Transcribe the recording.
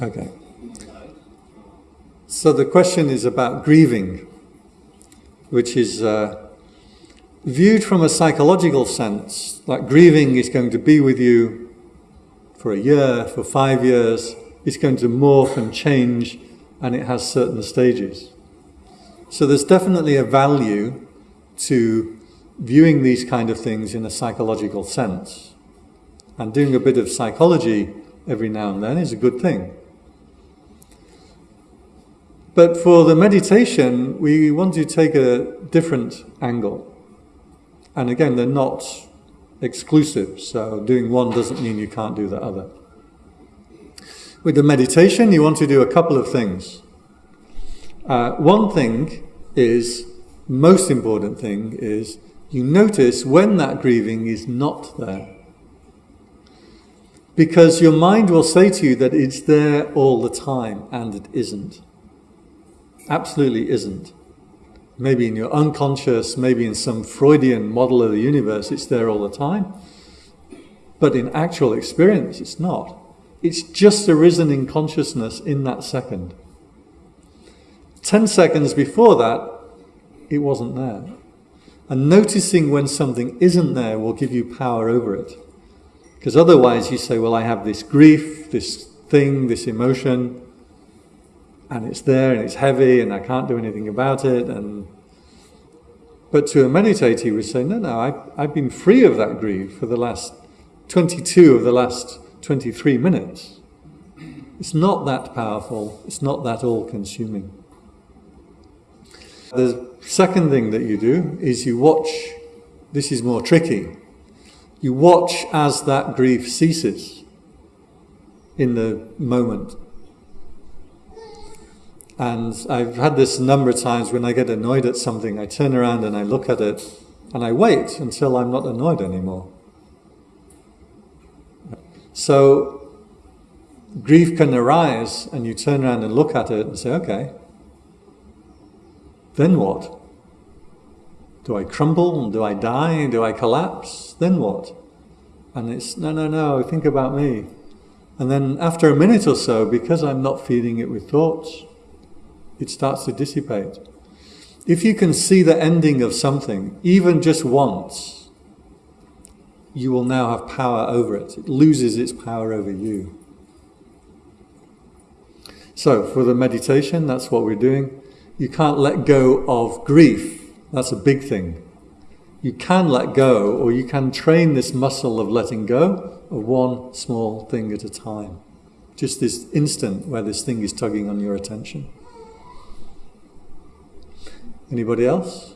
Okay. So the question is about grieving, which is uh, viewed from a psychological sense, like grieving is going to be with you for a year, for five years, it's going to morph and change, and it has certain stages. So there's definitely a value to viewing these kind of things in a psychological sense. And doing a bit of psychology every now and then is a good thing. But for the meditation, we want to take a different angle. And again, they're not exclusive, so doing one doesn't mean you can't do the other. With the meditation, you want to do a couple of things. Uh, one thing is, most important thing is, you notice when that grieving is not there. Because your mind will say to you that it's there all the time, and it isn't. Absolutely isn't. Maybe in your unconscious, maybe in some Freudian model of the universe, it's there all the time. But in actual experience, it's not. It's just arisen in consciousness in that second. Ten seconds before that, it wasn't there. And noticing when something isn't there will give you power over it. Because otherwise you say, well, I have this grief, this thing, this emotion, and it's there and it's heavy and I can't do anything about it. And But to a meditator, he would say, no, no, I, I've been free of that grief for the last 22 of the last 23 minutes. It's not that powerful, it's not that all consuming. The second thing that you do is you watch, this is more tricky, you watch as that grief ceases in the moment. And I've had this a number of times when I get annoyed at something, I turn around and I look at it and I wait until I'm not annoyed anymore. So grief can arise and you turn around and look at it and say, okay, then what? Do I crumble? Do I die? Do I collapse? Then what? And it's, no, no, no, think about me. And then after a minute or so, because I'm not feeding it with thoughts, it starts to dissipate. If you can see the ending of something, even just once, you will now have power over it. It loses its power over you. So, for the meditation, that's what we're doing. You can't let go of grief. That's a big thing. You can let go, or you can train this muscle of letting go of one small thing at a time. Just this instant where this thing is tugging on your attention. Anybody else?